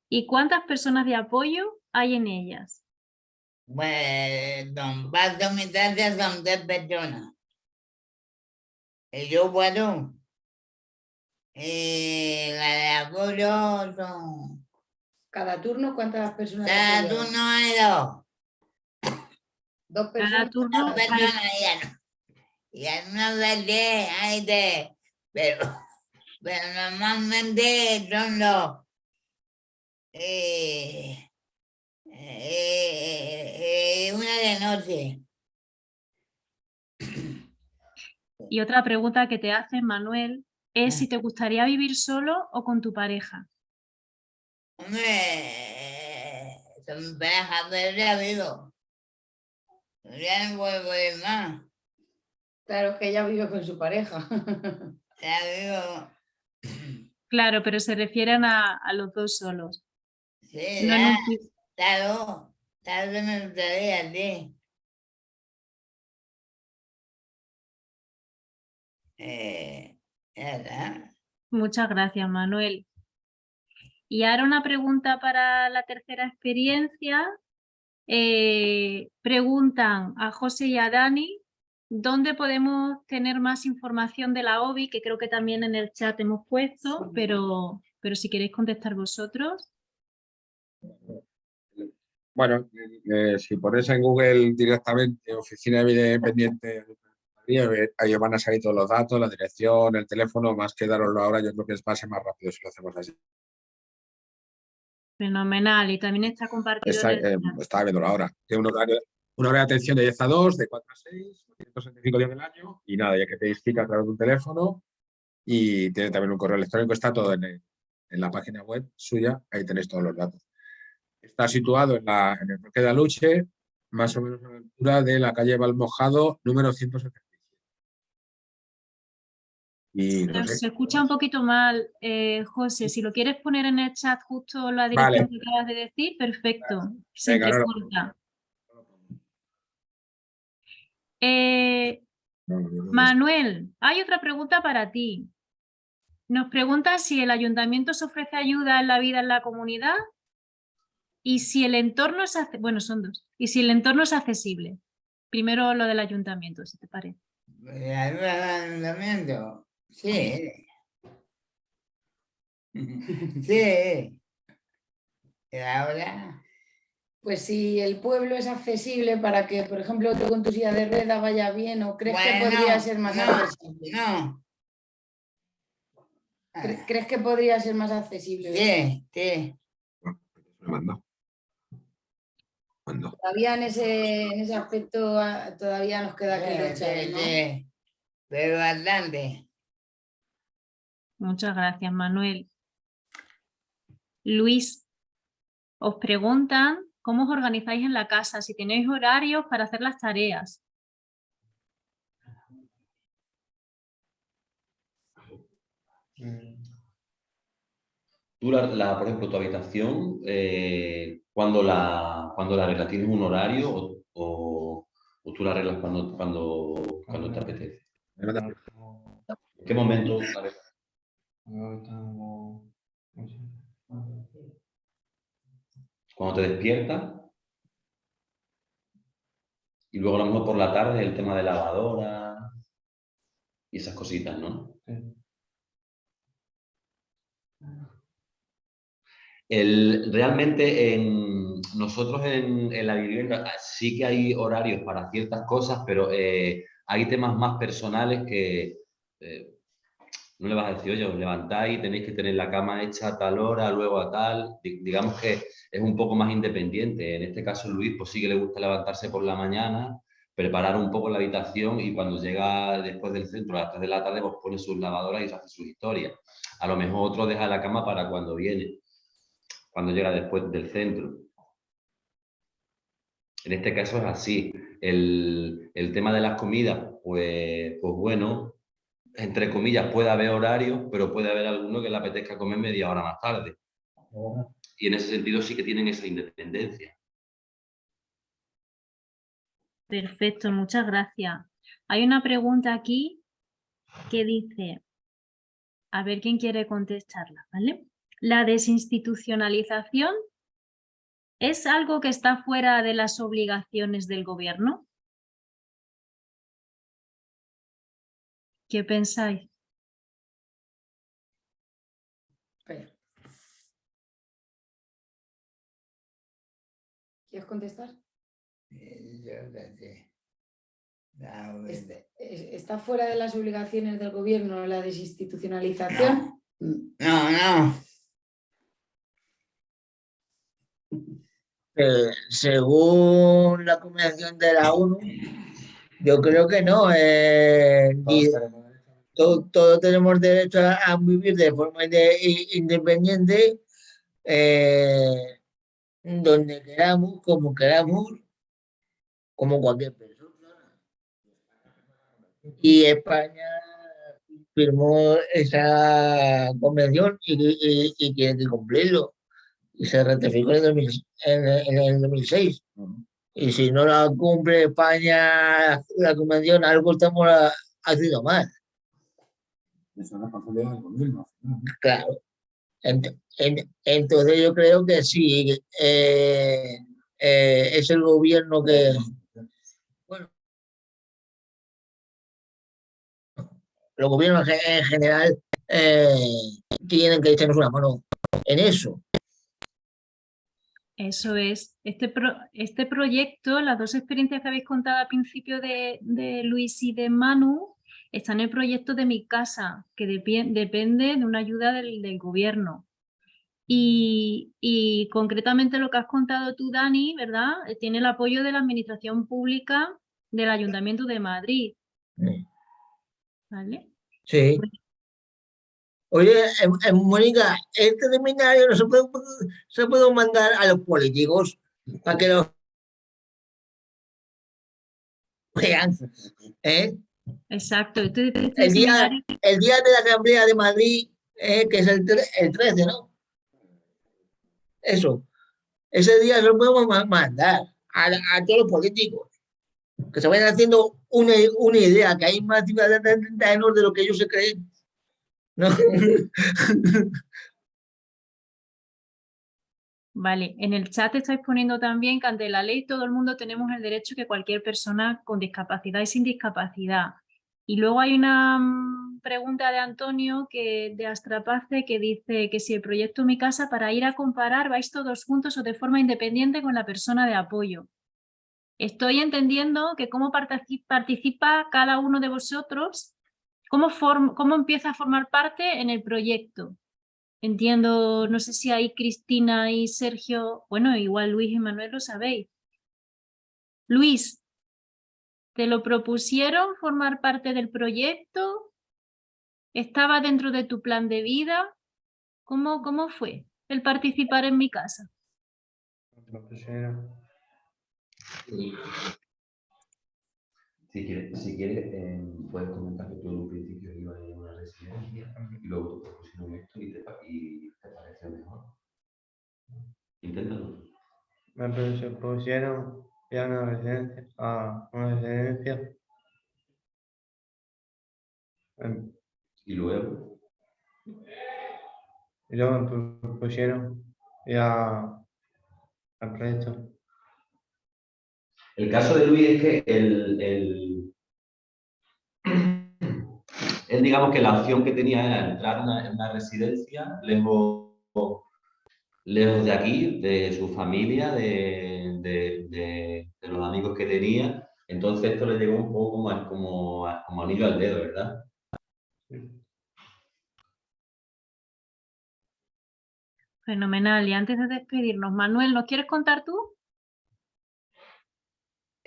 y cuántas personas de apoyo hay en ellas. Pues, don Paco, mi taza son tres personas. Y yo, bueno, y la de apoyo son... Cada turno, ¿cuántas personas? Cada turno hay dos. Dos Cada personas. turno, Dos personas ya no. Y en una de diez hay tres. Pero, (laughs) pero normalmente son. Eh, eh, eh, eh, una de noche. Y otra pregunta que te hace Manuel es si te gustaría vivir solo o con tu pareja. Hombre, son parejas de ya vivo. Ya no puedo ir más. Claro, es que ella vive con su pareja. (laughs) Ya vivo. Claro, pero se refieren a, a los dos solos. Sí, No ya, un pi- claro. Claro que me gustaría ti. Eh. Muchas gracias, Manuel. Y ahora una pregunta para la tercera experiencia. Eh, preguntan a José y a Dani, ¿dónde podemos tener más información de la OBI? Que creo que también en el chat hemos puesto, pero, pero si queréis contestar vosotros. Bueno, eh, si pones en Google directamente Oficina de eh, ahí van a salir todos los datos, la dirección, el teléfono, más que daroslo ahora, yo creo que es más y más rápido si lo hacemos así. Fenomenal. Y también está compartido Está, eh, estaba viéndolo ahora. Tiene un horario, un horario de atención de 10 a 2, de 4 a 6, 365 días del año, y nada, ya que pedís cita a través de un teléfono, y tiene también un correo electrónico, está todo en, el- en la página web suya, ahí tenéis todos los datos. Está situado en, la, en el Parque de Aluche, más o menos a la altura de la calle Valmojado, número 177. Y no Pero sé, Se escucha un poquito mal, eh, José. Si lo quieres poner en el chat justo la Vale. dirección que acabas de decir, perfecto. Se Venga, ahora lo Eh, Manuel, hay otra pregunta para ti. Nos pregunta si el ayuntamiento se ofrece ayuda en la vida en la comunidad y si el entorno es, bueno, son dos, y si el entorno es accesible. Primero lo del ayuntamiento, si te parece. Ayuda al ayuntamiento. Sí. (laughs) Sí. Y ahora. Pues si el pueblo es accesible para que, por ejemplo, tú con tu silla de rueda vaya bien, ¿o crees que podría ser más no, accesible? No. ¿Cre- ¿Crees que podría ser más accesible? Sí, sí. me mando. Mando. Todavía en ese, en ese aspecto ah, todavía nos queda que Sí, luchar, sí, ¿no? sí. Pero bastante. Muchas gracias, Manuel. Luis, os preguntan cómo os organizáis en la casa, si tenéis horarios para hacer las tareas. Tú, la, la- por ejemplo, tu habitación, eh, cuando, la, cuando la arreglas, ¿tienes un horario o, o- o tú la arreglas cuando, cuando, cuando te apetece? ¿En qué momento la arreglas? Cuando te despiertas y luego a lo mejor por la tarde el tema de lavadora y esas cositas, ¿no? El, realmente en, nosotros en, en la vivienda ah, sí que hay horarios para ciertas cosas, pero eh, hay temas más personales que eh, no le vas a decir, oye, os levantáis, tenéis que tener la cama hecha a tal hora, luego a tal. Di- digamos que es un poco más independiente. En este caso, Luis, pues sí que le gusta levantarse por la mañana, preparar un poco la habitación y cuando llega después del centro, a las 3 de la tarde, pues pone sus lavadoras y hace sus historias. A lo mejor otro deja la cama para cuando viene cuando llega después del centro. En este caso es así. El, el tema de las comidas, pues, pues bueno, entre comillas puede haber horario, pero puede haber alguno que le apetezca comer media hora más tarde. Y en ese sentido sí que tienen esa independencia. Perfecto, muchas gracias. Hay una pregunta aquí que dice, a ver quién quiere contestarla, ¿vale? ¿La desinstitucionalización es algo que está fuera de las obligaciones del gobierno? ¿Qué pensáis? ¿Quieres contestar? Eh, Yo sé. No, es- ¿Está fuera de las obligaciones del gobierno la desinstitucionalización? No, no. Eh, según la Convención de la ONU, yo creo que no. eh, y to- todos tenemos derecho a, a vivir de forma independiente, eh, donde queramos, como queramos, como cualquier persona. Y España firmó esa convención y, y, y tiene que cumplirlo. Y se ratificó en el, 2000 en en el 2006. Y si no la cumple España, la convención, algo estamos ah, haciendo mal. Esa es responsabilidad del gobierno. Claro. Ent- en- entonces yo creo que sí, eh, eh, es el gobierno que... Bueno, los gobiernos en en general eh, tienen que echarnos una mano en eso. Eso es. Este, pro- este proyecto, las dos experiencias que habéis contado al principio de, de Luis y de Manu, están en el proyecto de mi casa, que depende de una ayuda del, del gobierno. Y, y concretamente lo que has contado tú, Dani, ¿verdad? Eh, Tiene el apoyo de la Administración Pública del Ayuntamiento de Madrid. ¿Vale? Sí. Oye, eh, eh, Mónica, este seminario no se puede, se puede mandar a los políticos para que lo vean. ¿eh? Exacto. Este, este El, día, el día de la Asamblea de Madrid, eh, que es el, el 13, ¿no? Eso. Ese día se lo podemos ma- mandar a, a todos los políticos. Que se vayan haciendo una, una idea, que hay más ciudadanos de lo que ellos se creen. Vale, en el chat estáis poniendo también que ante la ley todo el mundo tenemos el derecho que cualquier persona con discapacidad y sin discapacidad. Y luego hay una mm, pregunta de Antonio que, de Astrapace que dice que si el proyecto Mi Casa para ir a comparar vais todos juntos o de forma independiente con la persona de apoyo. Estoy entendiendo que cómo partici- participa cada uno de vosotros, cómo, form- cómo empieza a formar parte en el proyecto. Entiendo, no sé si ahí Cristina y Sergio, bueno, igual Luis y Manuel lo sabéis. Luis, ¿te lo propusieron formar parte del proyecto? ¿Estaba dentro de tu plan de vida? ¿Cómo, cómo fue el participar en mi casa? Si quieres, si quieres eh, puedes comentar que tú en un principio ibas en una residencia y luego te propusieron esto y te, y te parece mejor. Inténtalo. Me propusieron ir a una residencia, a una residencia. em, Y luego, Y luego me propusieron ir a, al proyecto. El caso de Luis es que el, el- él digamos que la opción que tenía era entrar en una, en una residencia lejos, lejos de aquí, de su familia, de, de- de- los amigos que tenía. Entonces esto le llegó un poco como, como, como anillo al dedo, ¿verdad? Fenomenal. Y antes de despedirnos, Manuel, ¿nos quieres contar tú?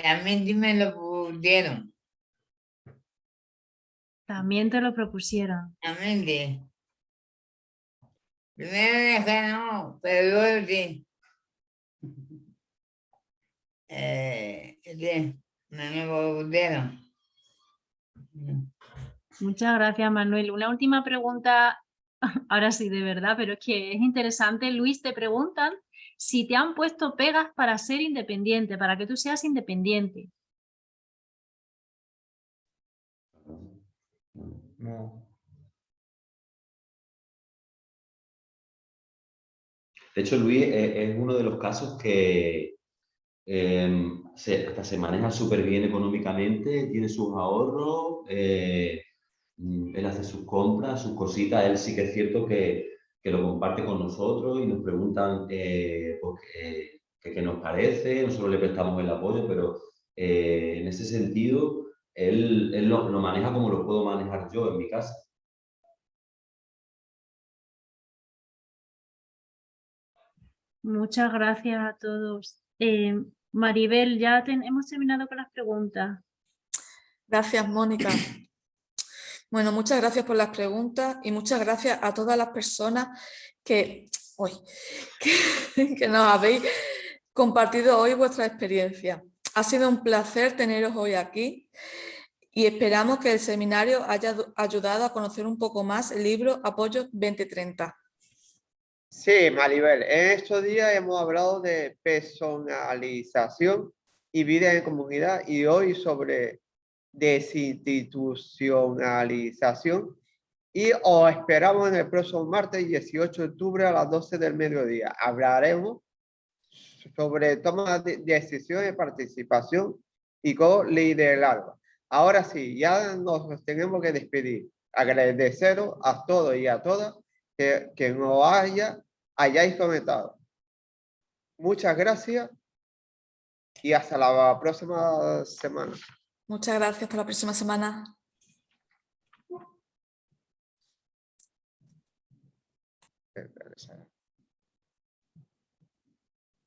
También me lo pusieron. También te lo propusieron. También sí. Primero dije no, pero luego sí. (laughs) Eh, sí, me lo propusieron. Muchas gracias, Manuel. Una última pregunta, (laughs) ahora sí, de verdad, pero es que es interesante. Luis, te preguntan si te han puesto pegas para ser independiente, para que tú seas independiente. No. De hecho, Luis eh, es uno de los casos que em, se, hasta se maneja súper bien económicamente, tiene sus ahorros, eh, mm, él hace sus compras, sus cositas, él sí que es cierto que, que lo comparte con nosotros y nos preguntan eh, pues, qué- qué- qué nos parece, nosotros le prestamos el apoyo, pero eh, en ese sentido él, él lo, lo maneja como lo puedo manejar yo en mi casa. Muchas gracias a todos. Eh, Maribel, ya ten- hemos terminado con las preguntas. Gracias, Mónica. Bueno, muchas gracias por las preguntas y muchas gracias a todas las personas que, uy, (laughs) que, nos habéis compartido hoy vuestra experiencia. Ha sido un placer teneros hoy aquí y esperamos que el seminario haya ayudado a conocer un poco más el libro Apoyo 2030. Sí, Maribel, en estos días hemos hablado de personalización y vida en comunidad y hoy sobre desinstitucionalización y os esperamos en el próximo martes 18 de octubre a las 12 del mediodía. Hablaremos sobre toma de decisiones, participación y co-liderazgo. Ahora sí, ya nos tenemos que despedir. Agradeceros a todos y a todas que, que nos haya, hayáis comentado. Muchas gracias y hasta la próxima semana. Muchas gracias. Hasta la próxima semana. Eh,